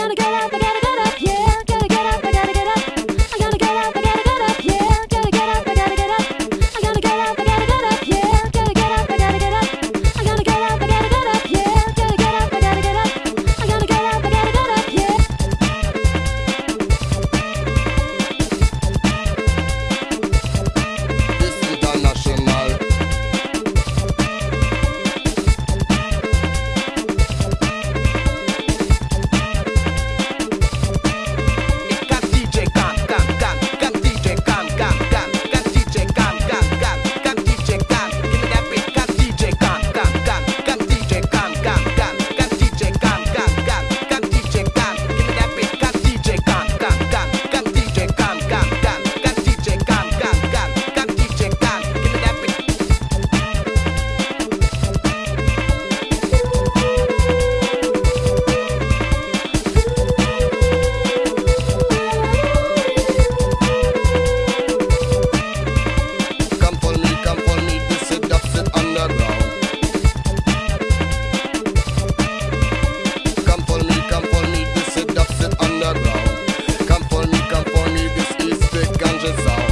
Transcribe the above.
gonna get out of the is all.